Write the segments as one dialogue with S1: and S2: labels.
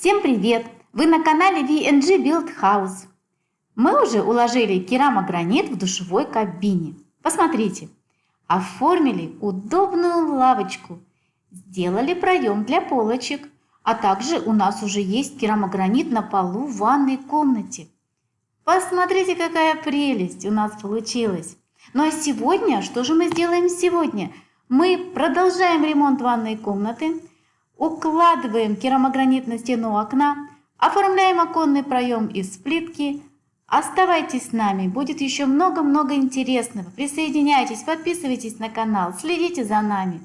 S1: Всем привет! Вы на канале VNG Build House. Мы уже уложили керамогранит в душевой кабине. Посмотрите, оформили удобную лавочку, сделали проем для полочек, а также у нас уже есть керамогранит на полу в ванной комнате. Посмотрите, какая прелесть у нас получилась. Ну а сегодня, что же мы сделаем сегодня? Мы продолжаем ремонт ванной комнаты, укладываем керамогранит на стену окна, оформляем оконный проем из плитки. Оставайтесь с нами, будет еще много-много интересного. Присоединяйтесь, подписывайтесь на канал, следите за нами.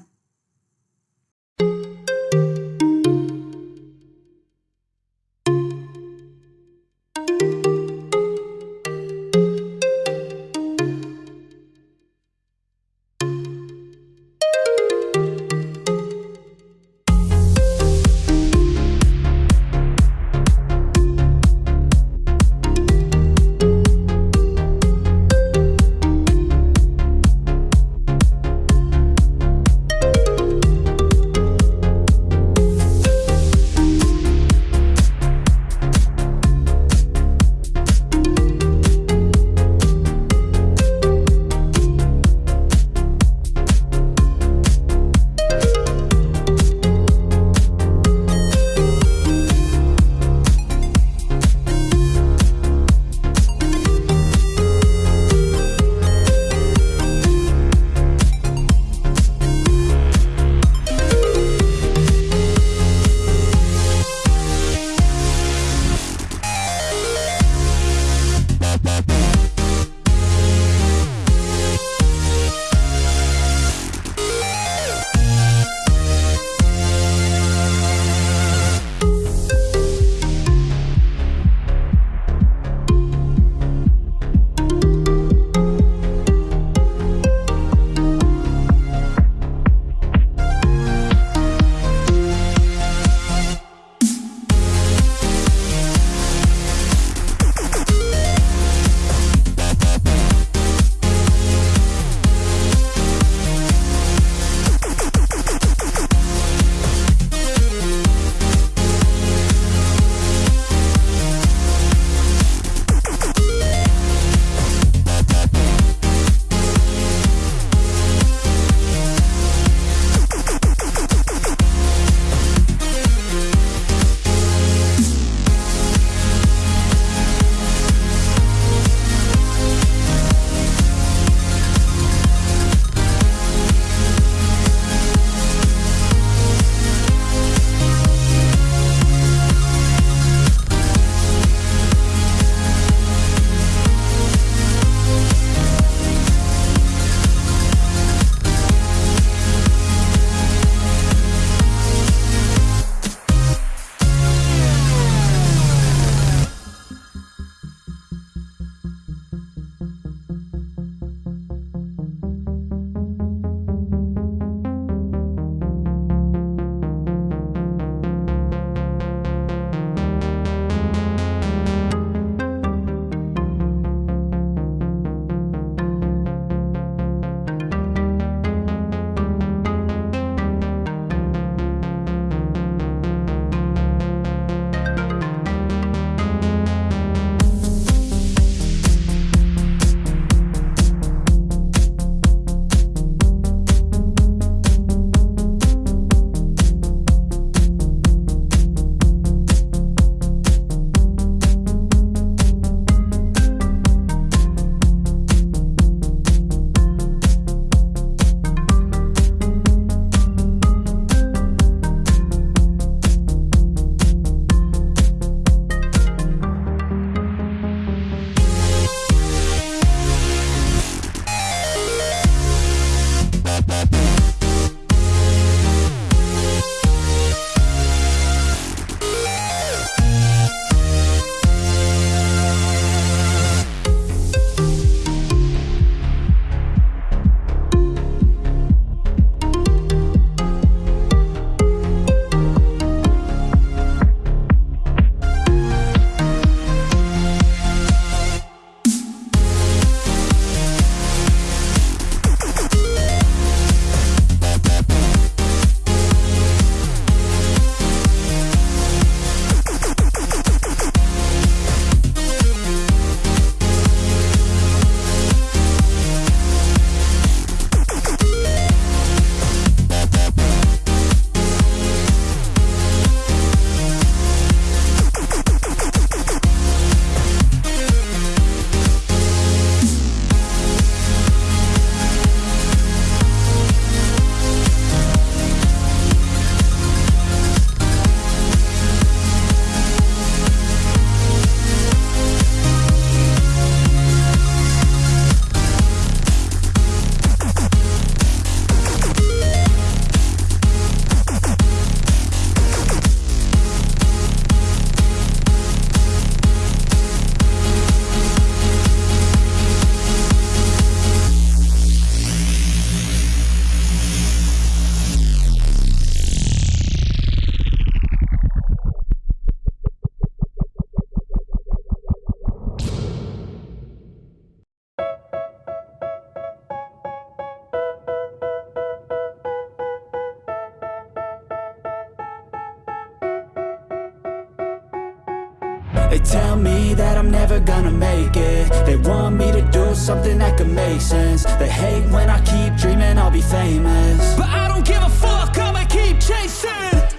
S2: They tell me that I'm never gonna make it. They want me to do something that could make sense. They hate when I keep dreaming I'll be famous.
S3: But I don't give a fuck, I'ma keep chasing.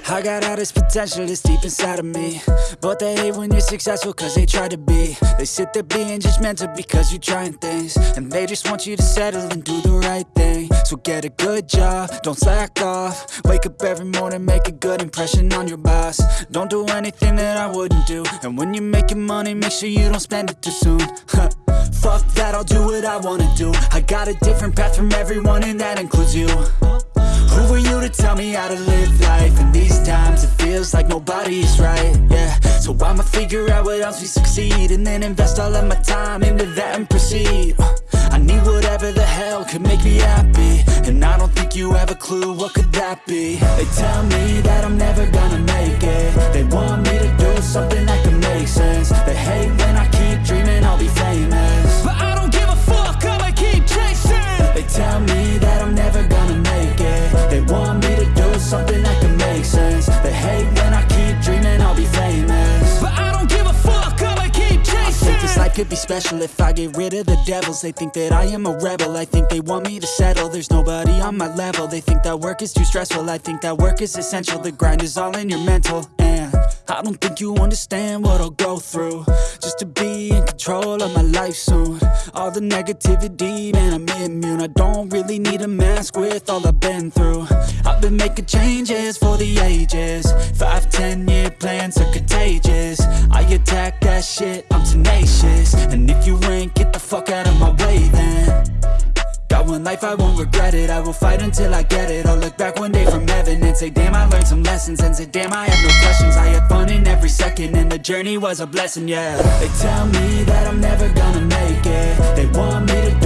S2: I got all this potential that's deep inside of me. But they hate when you're successful cause they try to be. They sit there being judgmental because you're trying things. And they just want you to settle and do the right thing So get a good job, don't slack off. Wake up every morning, make a good impression on your boss. Don't do anything that I wouldn't do. And when you're making money, make sure you don't spend it too soon. Fuck that, I'll do what I wanna do. I got a different path from everyone and that includes you. Who are you to tell me how to live life? In these times it feels like nobody's right, yeah. So I'ma figure out what else we succeed And then invest all of my time into that and proceed need whatever the hell could make me happy. And I don't think you have a clue what could that be. They tell me that I'm never gonna make it. They want me to do something that can make sense. They hate when I keep dreaming I'll be famous.
S3: But I don't give a fuck, I'ma keep chasing.
S2: They tell me that I'm never gonna make it. They want me to do something that can make sense could be special if I get rid of the devils. They think that I am a rebel, I think they want me to settle. There's nobody on my level, they think that work is too stressful. I think that work is essential, the grind is all in your mental. And I don't think you understand what I'll go through. Just to be in control of my life soon. All the negativity, man, I'm immune. I don't really need a mask with all I've been through been making changes for the ages. Five, ten year plans are contagious. I attack that shit, I'm tenacious. And if you ain't, get the fuck out of my way then. Got one life, I won't regret it. I will fight until I get it. I'll look back one day from heaven And say, damn, I learned some lessons. And say, damn, I had no questions. I had fun in every second And the journey was a blessing, yeah. They tell me that I'm never gonna make it. They want me to